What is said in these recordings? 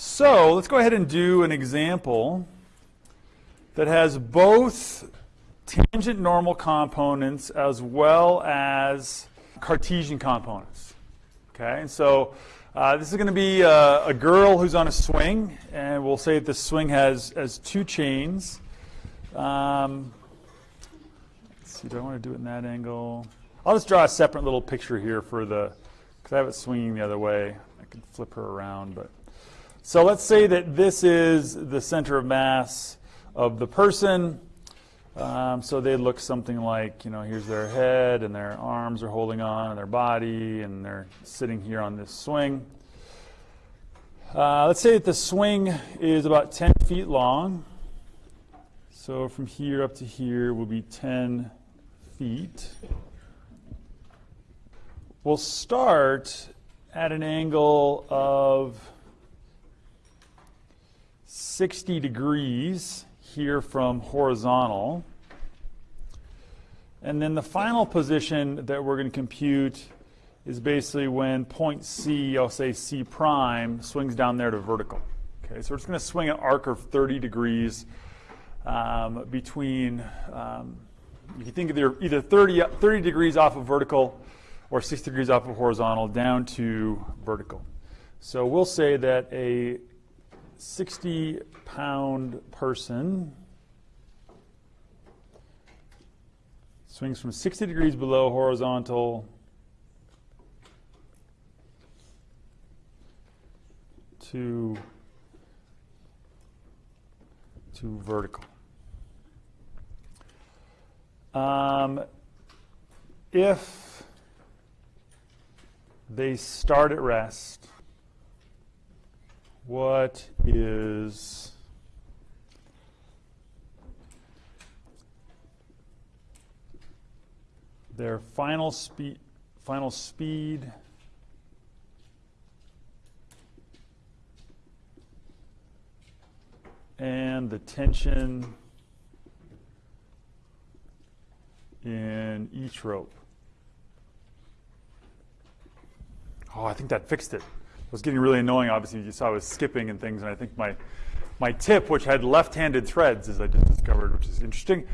So let's go ahead and do an example that has both tangent normal components as well as Cartesian components. Okay, and so uh, this is going to be a, a, girl who's on a swing, and we'll say that the swing has, has two chains. Um, let's see, do I want to do it in that angle? I'll just draw a separate little picture here for the, because I have it swinging the other way. I can flip her around, but. So let's say that this is the center of mass of the person. Um, so they look something like, you know, here's their head and their arms are holding on and their body and they're sitting here on this swing. Uh, let's say that the swing is about 10 feet long. So from here up to here will be 10 feet. We'll start at an angle of 60 degrees here from horizontal. And then the final position that we're going to compute is basically when point C, I'll say C prime, swings down there to vertical. Okay, so we're just going to swing an arc of 30 degrees um, between, um, you can think of either 30, 30 degrees off of vertical or 60 degrees off of horizontal down to vertical. So we'll say that a 60 pound person swings from 60 degrees below horizontal to to vertical. Um, if they start at rest what is their final speed final speed and the tension in each rope. Oh, I think that fixed it was getting really annoying. Obviously, you saw I was skipping and things, and I think my my tip, which had left-handed threads, as I just discovered, which is interesting,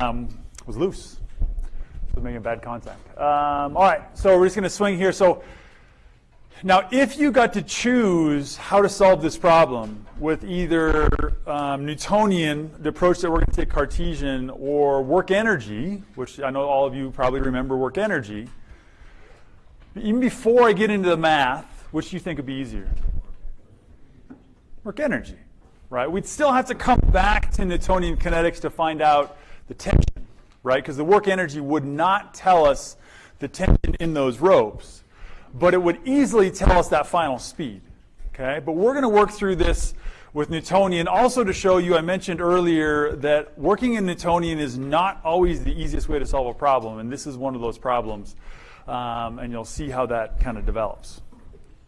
um, was loose. So making bad contact. Um, all right, so we're just going to swing here. So now, if you got to choose how to solve this problem with either um, Newtonian, the approach that we're going to take Cartesian, or work energy, which I know all of you probably remember work energy, even before I get into the math, which do you think would be easier? Work energy, right? We'd still have to come back to Newtonian kinetics to find out the tension, right? Because the work energy would not tell us the tension in those ropes, but it would easily tell us that final speed, okay? But we're going to work through this with Newtonian also to show you, I mentioned earlier that working in Newtonian is not always the easiest way to solve a problem, and this is one of those problems, um, and you'll see how that kind of develops.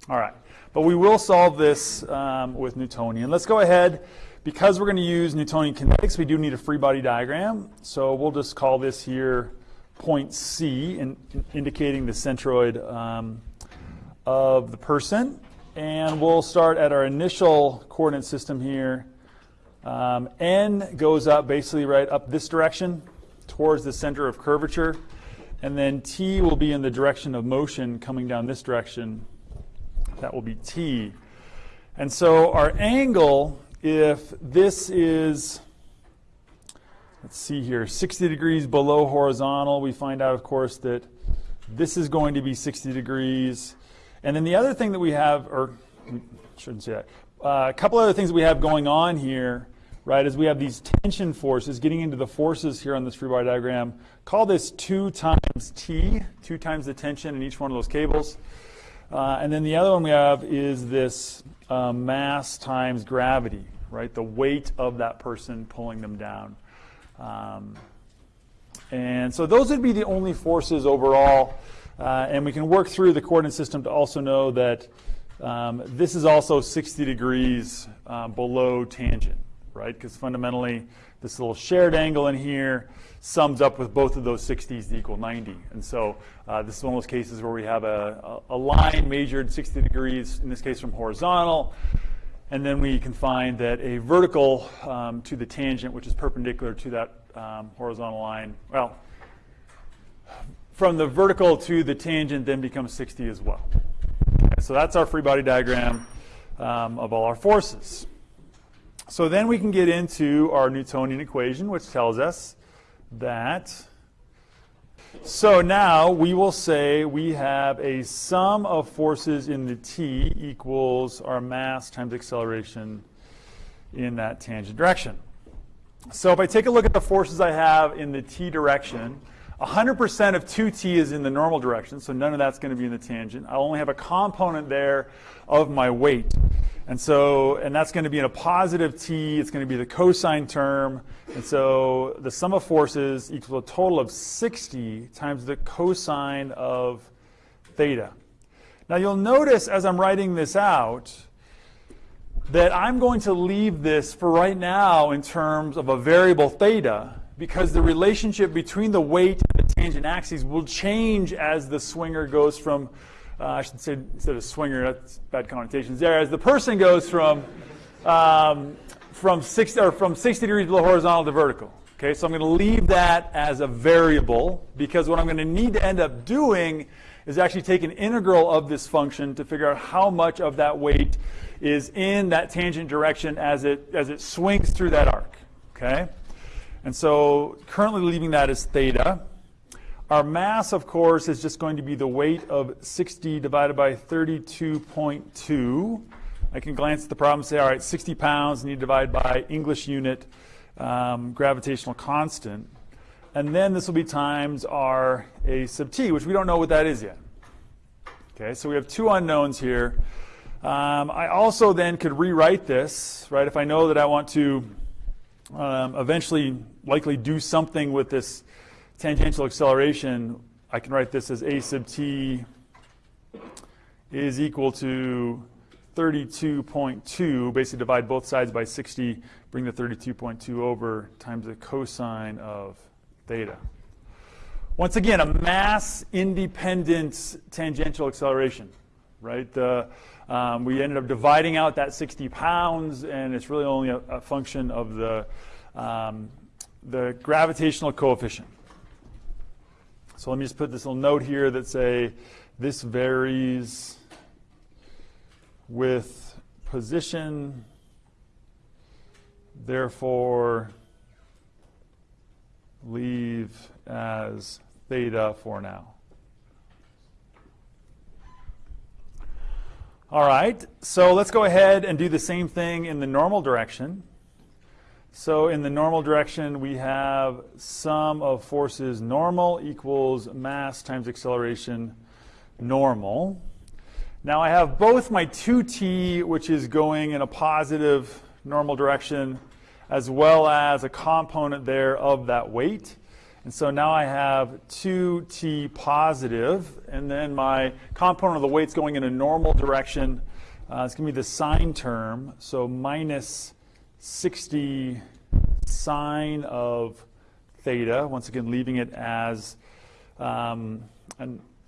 All right, but we will solve this um, with Newtonian. Let's go ahead. Because we're going to use Newtonian kinetics, we do need a free body diagram. So we'll just call this here point C, in, in indicating the centroid um, of the person. And we'll start at our initial coordinate system here. Um, N goes up basically right up this direction towards the center of curvature. And then T will be in the direction of motion coming down this direction that will be t. And so our angle, if this is, let's see here, 60 degrees below horizontal, we find out, of course, that this is going to be 60 degrees. And then the other thing that we have, or shouldn't say that, uh, a couple other things we have going on here, right, is we have these tension forces, getting into the forces here on this free body diagram. Call this 2 times T, 2 times the tension in each one of those cables. Uh, and then the other one we have is this uh, mass times gravity, right? The weight of that person pulling them down. Um, and so those would be the only forces overall. Uh, and we can work through the coordinate system to also know that um, this is also 60 degrees uh, below tangent, right? Because fundamentally, this little shared angle in here sums up with both of those 60s to equal 90. And so uh, this is one of those cases where we have a, a, line measured 60 degrees, in this case from horizontal, And then we can find that a vertical um, to the tangent, which is perpendicular to that um, horizontal line, well, from the vertical to the tangent then becomes 60 as well. Okay, so that's our free body diagram um, of all our forces. So then we can get into our Newtonian equation, which tells us that so now we will say we have a sum of forces in the t equals our mass times acceleration in that tangent direction. So if I take a look at the forces I have in the t direction, 100% of 2t is in the normal direction, so none of that's going to be in the tangent. I only have a component there of my weight. And so, and that's going to be in a positive t, it's going to be the cosine term. And so the sum of forces equals a total of 60 times the cosine of theta. Now you'll notice as I'm writing this out that I'm going to leave this for right now in terms of a variable theta because the relationship between the weight and the tangent axes will change as the swinger goes from uh, I should say instead of swinger, that's bad connotations there. As the person goes from um, from 60 or from 60 degrees below horizontal to vertical. Okay, so I'm going to leave that as a variable because what I'm going to need to end up doing is actually take an integral of this function to figure out how much of that weight is in that tangent direction as it as it swings through that arc. Okay, and so currently leaving that as theta. Our mass, of course, is just going to be the weight of 60 divided by 32.2. I can glance at the problem and say, all right, 60 pounds, need to divide by English unit um, gravitational constant. And then this will be times our A sub t, which we don't know what that is yet. Okay, so we have two unknowns here. Um, I also then could rewrite this, right, if I know that I want to um, eventually likely do something with this tangential acceleration, I can write this as a sub t is equal to 32.2, basically divide both sides by 60, bring the 32.2 over times the cosine of theta. Once again, a mass independent tangential acceleration, right? The, um, we ended up dividing out that 60 pounds, and it's really only a, a function of the, um, the gravitational coefficient. So let me just put this little note here that say this varies with position, therefore leave as theta for now. All right, so let's go ahead and do the same thing in the normal direction. So in the normal direction, we have sum of forces normal equals mass times acceleration normal. Now I have both my 2t, which is going in a positive normal direction, as well as a component there of that weight. And so now I have 2t positive, and then my component of the weight's going in a normal direction. Uh, it's going to be the sine term, so minus 60 sine of theta, once again leaving it as um,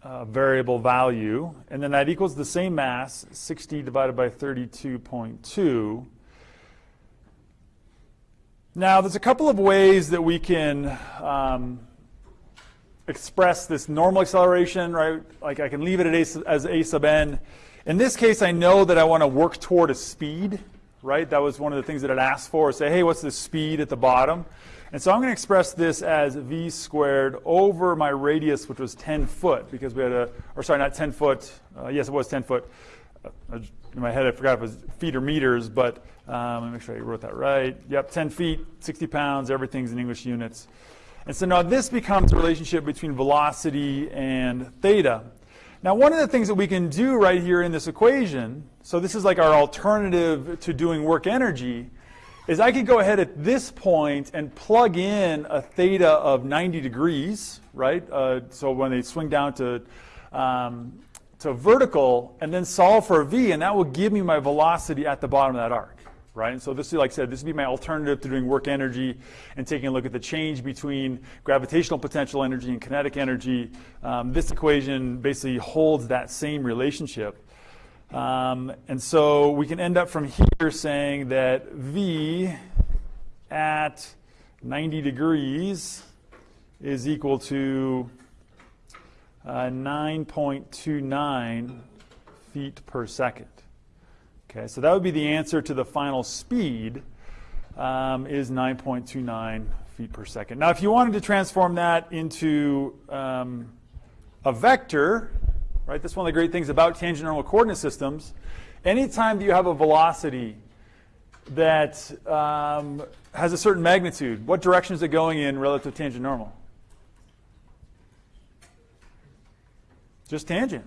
a variable value. And then that equals the same mass, 60 divided by 32.2. Now, there's a couple of ways that we can um, express this normal acceleration, right? Like I can leave it a, as a sub n. In this case, I know that I want to work toward a speed right? That was one of the things that it asked for. Say, hey, what's the speed at the bottom? And so I'm going to express this as v squared over my radius, which was 10 foot, because we had a, or sorry, not 10 foot. Uh, yes, it was 10 foot. Uh, in my head, I forgot if it was feet or meters, but um, let me make sure I wrote that right. Yep, 10 feet, 60 pounds, everything's in English units. And so now this becomes a relationship between velocity and theta. Now, one of the things that we can do right here in this equation, so this is like our alternative to doing work energy, is I could go ahead at this point and plug in a theta of 90 degrees, right? Uh, so when they swing down to, um, to vertical, and then solve for v, and that will give me my velocity at the bottom of that arc right? And so this is, like I said, this would be my alternative to doing work energy and taking a look at the change between gravitational potential energy and kinetic energy. Um, this equation basically holds that same relationship. Um, and so we can end up from here saying that V at 90 degrees is equal to uh, 9.29 feet per second. Okay, so that would be the answer to the final speed um, is 9.29 feet per second. Now, if you wanted to transform that into um, a vector, right, that's one of the great things about tangent normal coordinate systems. Anytime that you have a velocity that um, has a certain magnitude, what direction is it going in relative to tangent normal? Just tangent,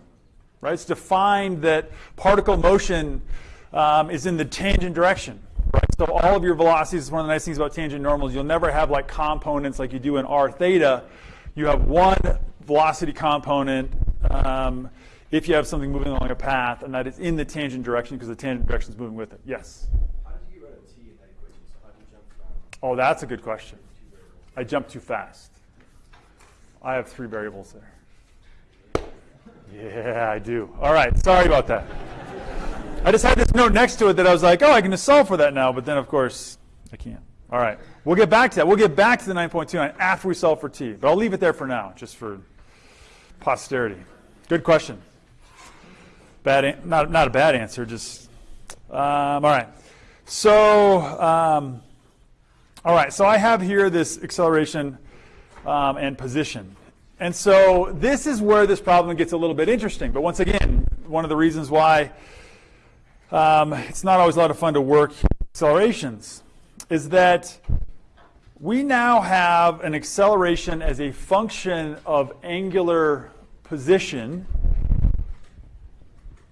right? It's defined that particle motion um, is in the tangent direction, right? So all of your velocities, is one of the nice things about tangent normals, you'll never have like components like you do in r theta. You have one velocity component um, if you have something moving along a path, and that is in the tangent direction because the tangent direction is moving with it. Yes? How did you get rid of t in that equation? So how did you jump from Oh, that's a good question. I jumped too fast. I have three variables there. Yeah, I do. All right, sorry about that. I just had this note next to it that I was like, oh, I can just solve for that now, but then of course I can't. All right, we'll get back to that. We'll get back to the 9.29 after we solve for t, but I'll leave it there for now, just for posterity. Good question. Bad, not not a bad answer, just um, all right. So. Um, all right, so I have here this acceleration um, and position. And so this is where this problem gets a little bit interesting. But once again, one of the reasons why um, it's not always a lot of fun to work accelerations is that we now have an acceleration as a function of angular position.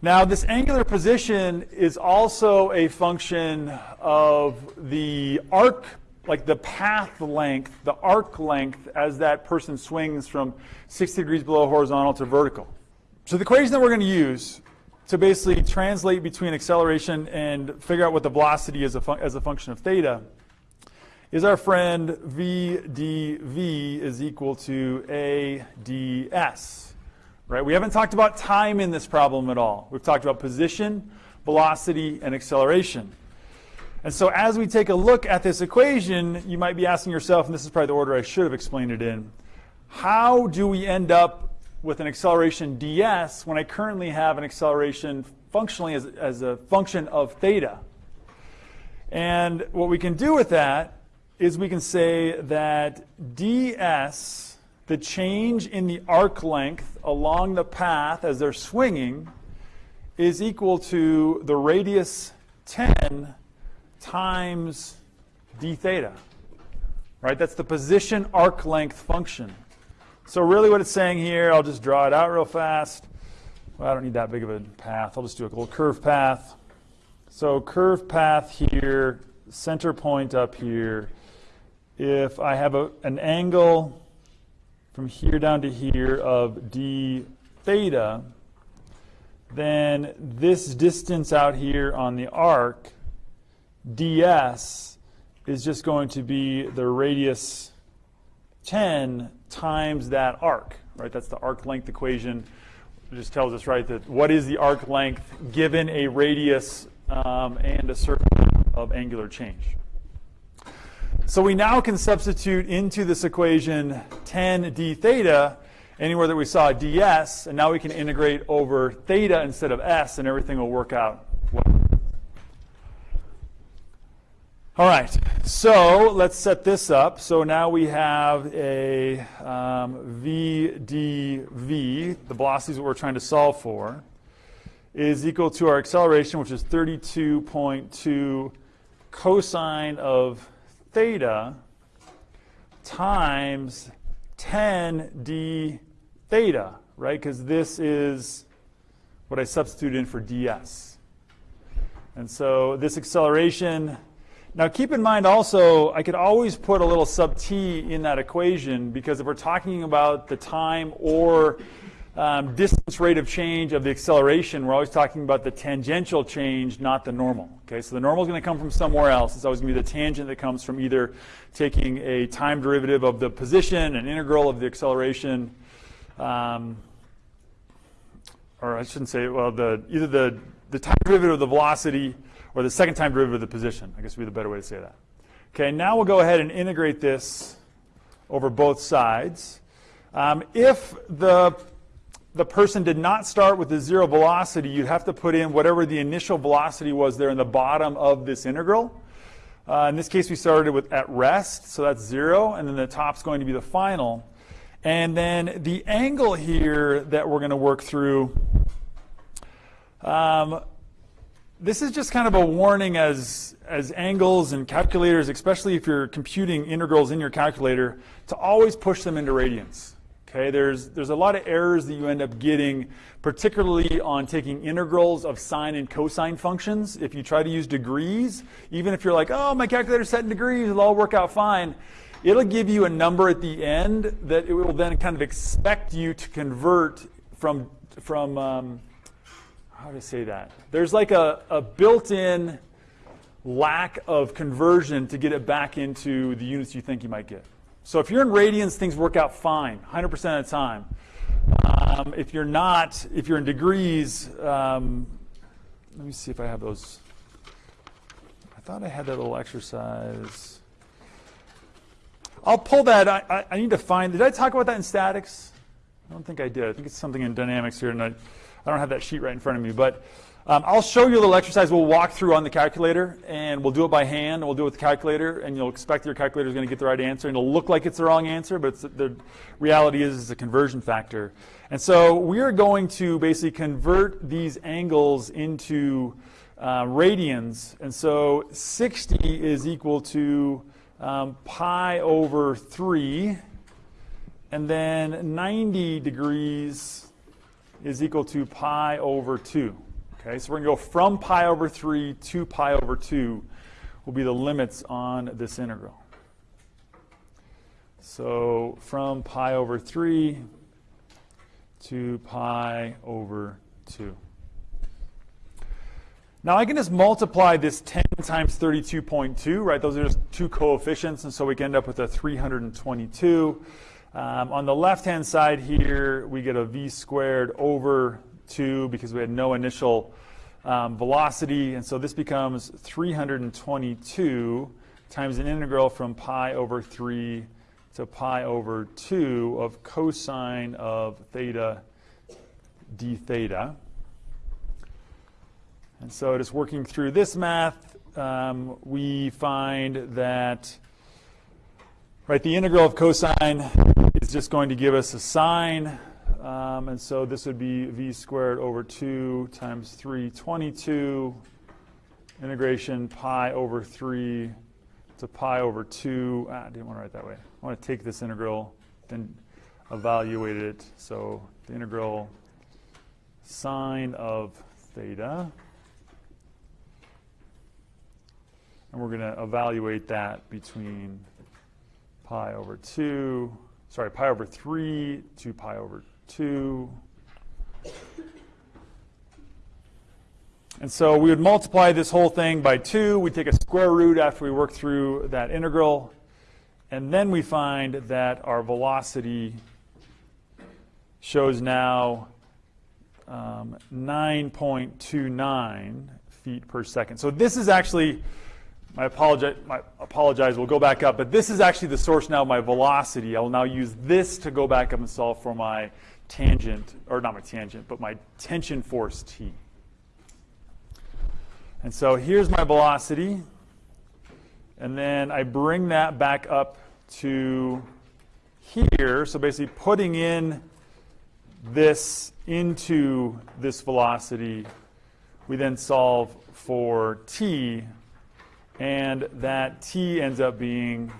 Now, this angular position is also a function of the arc, like the path length, the arc length as that person swings from 60 degrees below horizontal to vertical. So the equation that we're going to use to basically translate between acceleration and figure out what the velocity is a as a function of theta is our friend v dv is equal to a ds. Right? We haven't talked about time in this problem at all. We've talked about position, velocity, and acceleration. And so as we take a look at this equation, you might be asking yourself, and this is probably the order I should have explained it in, how do we end up with an acceleration ds when I currently have an acceleration functionally as, as a function of theta? And what we can do with that is we can say that ds, the change in the arc length along the path as they're swinging, is equal to the radius 10 times d theta. Right? That's the position arc length function. So really what it's saying here, I'll just draw it out real fast. Well, I don't need that big of a path. I'll just do a little curve path. So curve path here, center point up here. If I have a, an angle from here down to here of d theta, then this distance out here on the arc, ds, is just going to be the radius 10 times that arc, right? That's the arc length equation. It just tells us, right, that what is the arc length given a radius um, and a certain of angular change. So we now can substitute into this equation 10 d theta anywhere that we saw ds, and now we can integrate over theta instead of s, and everything will work out well. All right, so let's set this up. So now we have a um, v dv, the velocities that we're trying to solve for, is equal to our acceleration, which is 32.2 cosine of theta times 10 d theta, right? Because this is what I substitute in for ds. And so this acceleration, now keep in mind also, I could always put a little sub t in that equation because if we're talking about the time or um, distance rate of change of the acceleration, we're always talking about the tangential change, not the normal. Okay, so the normal is going to come from somewhere else. It's always going to be the tangent that comes from either taking a time derivative of the position, an integral of the acceleration, um, or I shouldn't say, well, the, either the, the time derivative of the velocity, or the second time derivative of the position. I guess would be the better way to say that. Okay, now we'll go ahead and integrate this over both sides. Um, if the, the person did not start with the zero velocity, you'd have to put in whatever the initial velocity was there in the bottom of this integral. Uh, in this case, we started with at rest, so that's zero, and then the top's going to be the final. And then the angle here that we're going to work through, um, this is just kind of a warning as, as angles and calculators, especially if you're computing integrals in your calculator, to always push them into radians. Okay, there's, there's a lot of errors that you end up getting, particularly on taking integrals of sine and cosine functions. If you try to use degrees, even if you're like, oh, my calculator's set in degrees, it'll all work out fine, it'll give you a number at the end that it will then kind of expect you to convert from, from um, how do I say that? There's like a, a built-in lack of conversion to get it back into the units you think you might get. So if you're in radians, things work out fine, 100% of the time. Um, if you're not, if you're in degrees, um, let me see if I have those. I thought I had that little exercise. I'll pull that. I, I, I, need to find. Did I talk about that in statics? I don't think I did. I think it's something in dynamics here, I, I don't have that sheet right in front of me. But um, I'll show you a little exercise we'll walk through on the calculator, and we'll do it by hand, and we'll do it with the calculator, and you'll expect your calculator is going to get the right answer, and it'll look like it's the wrong answer, but the reality is it's a conversion factor. And so we are going to basically convert these angles into uh, radians, and so 60 is equal to um, pi over 3, and then 90 degrees is equal to pi over 2. Okay, so we're going to go from pi over 3 to pi over 2 will be the limits on this integral. So from pi over 3 to pi over 2. Now I can just multiply this 10 times 32.2, right? Those are just two coefficients, and so we can end up with a 322. Um, on the left-hand side here, we get a v squared over 2 because we had no initial um, velocity. And so this becomes 322 times an integral from pi over 3 to pi over 2 of cosine of theta d theta. And so just working through this math, um, we find that right, the integral of cosine is just going to give us a sine um, and so this would be v squared over 2 times 322 integration pi over 3 to pi over 2. Ah, I didn't want to write that way. I want to take this integral, then evaluate it. So the integral sine of theta. And we're going to evaluate that between pi over 2, sorry, pi over 3 to pi over 2. And so we would multiply this whole thing by 2. We take a square root after we work through that integral. And then we find that our velocity shows now um, 9.29 feet per second. So this is actually, I apologize, my apologize, we'll go back up, but this is actually the source now of my velocity. I will now use this to go back up and solve for my tangent, or not my tangent, but my tension force T. And so here's my velocity. And then I bring that back up to here. So basically putting in this into this velocity, we then solve for t. And that t ends up being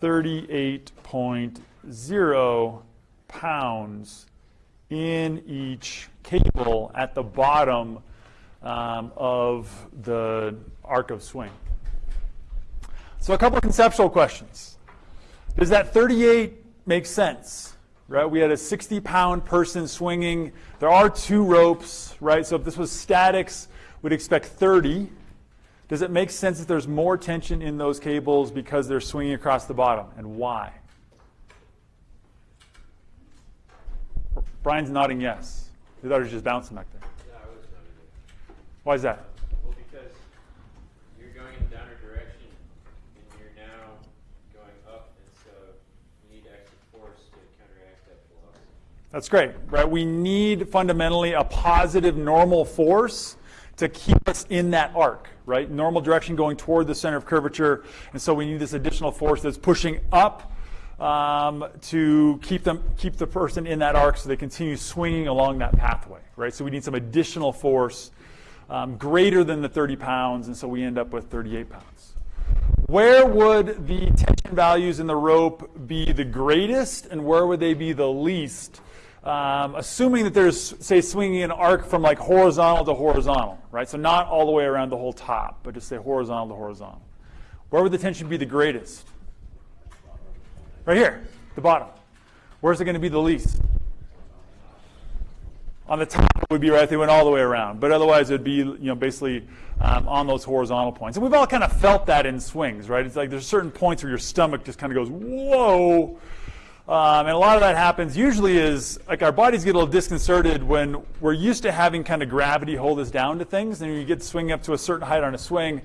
38.0 pounds in each cable at the bottom um, of the arc of swing. So a couple of conceptual questions. Does that 38 make sense? Right, we had a 60-pound person swinging. There are two ropes, right? So if this was statics, we'd expect 30. Does it make sense that there's more tension in those cables because they're swinging across the bottom, and why? Brian's nodding yes. He thought he was just bouncing back there. Yeah, I Why is that? Well, because you're going in the downward direction and you're now going up, and so you need extra force to counteract that velocity. That's great, right? We need fundamentally a positive normal force to keep us in that arc, right? Normal direction going toward the center of curvature, and so we need this additional force that's pushing up um, to keep them keep the person in that arc so they continue swinging along that pathway, right? So we need some additional force um, greater than the 30 pounds, and so we end up with 38 pounds. Where would the tension values in the rope be the greatest, and where would they be the least? Um, assuming that there's, say, swinging an arc from like horizontal to horizontal, right? So not all the way around the whole top, but just say horizontal to horizontal. Where would the tension be the greatest? Right here, the bottom. Where's it going to be the least? On the top it would be right if they went all the way around, but otherwise it would be you know basically um, on those horizontal points. And we've all kind of felt that in swings, right? It's like there's certain points where your stomach just kind of goes whoa, um, and a lot of that happens usually is like our bodies get a little disconcerted when we're used to having kind of gravity hold us down to things, and you get swinging up to a certain height on a swing,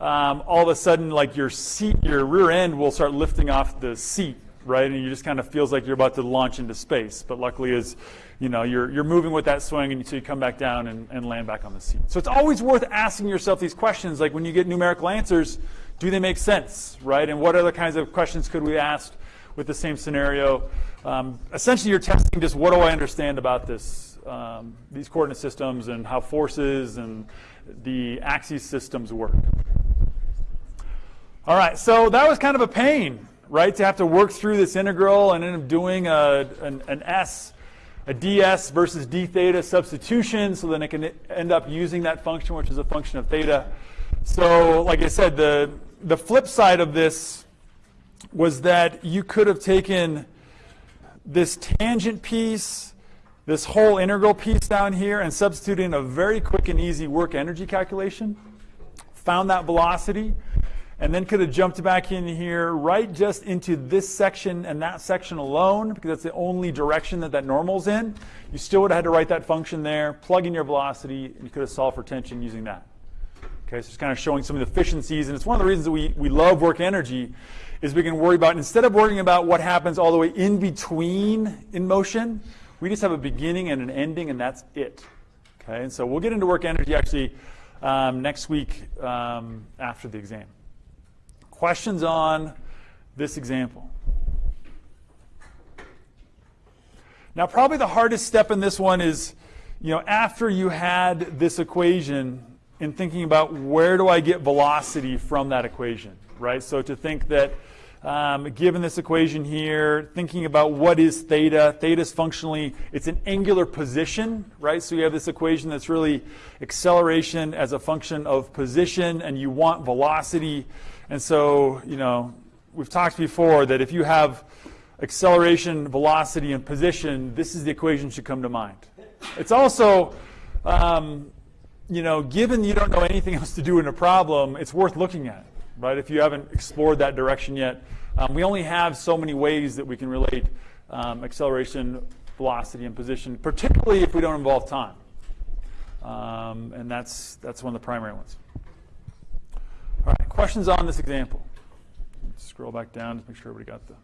um, all of a sudden like your seat, your rear end will start lifting off the seat, right? And you just kind of feels like you're about to launch into space. But luckily, is you know you're you're moving with that swing, and so you come back down and, and land back on the seat. So it's always worth asking yourself these questions, like when you get numerical answers, do they make sense, right? And what other kinds of questions could we ask with the same scenario? Um, essentially, you're testing just what do I understand about this, um, these coordinate systems, and how forces and the axis systems work. All right, so that was kind of a pain, right, to have to work through this integral and end up doing a, an, an S, a ds versus d theta substitution, so then I can end up using that function, which is a function of theta. So, like I said, the, the flip side of this was that you could have taken this tangent piece, this whole integral piece down here, and substituted in a very quick and easy work energy calculation, found that velocity, and then could have jumped back in here right just into this section and that section alone because that's the only direction that that normal's in. You still would have had to write that function there, plug in your velocity, and you could have solved for tension using that. Okay, so it's kind of showing some of the efficiencies, and it's one of the reasons that we, we love work energy is we can worry about, instead of worrying about what happens all the way in between in motion, we just have a beginning and an ending, and that's it. Okay, and so we'll get into work energy actually um, next week um, after the exam. Questions on this example? Now, probably the hardest step in this one is, you know, after you had this equation in thinking about where do I get velocity from that equation, right? So to think that um, given this equation here, thinking about what is theta, theta is functionally, it's an angular position, right? So you have this equation that's really acceleration as a function of position, and you want velocity. And so, you know, we've talked before that if you have acceleration, velocity, and position, this is the equation should come to mind. It's also, um, you know, given you don't know anything else to do in a problem, it's worth looking at, right? If you haven't explored that direction yet. Um, we only have so many ways that we can relate um, acceleration, velocity, and position, particularly if we don't involve time. Um, and that's, that's one of the primary ones. All right, questions on this example? Let's scroll back down to make sure everybody got the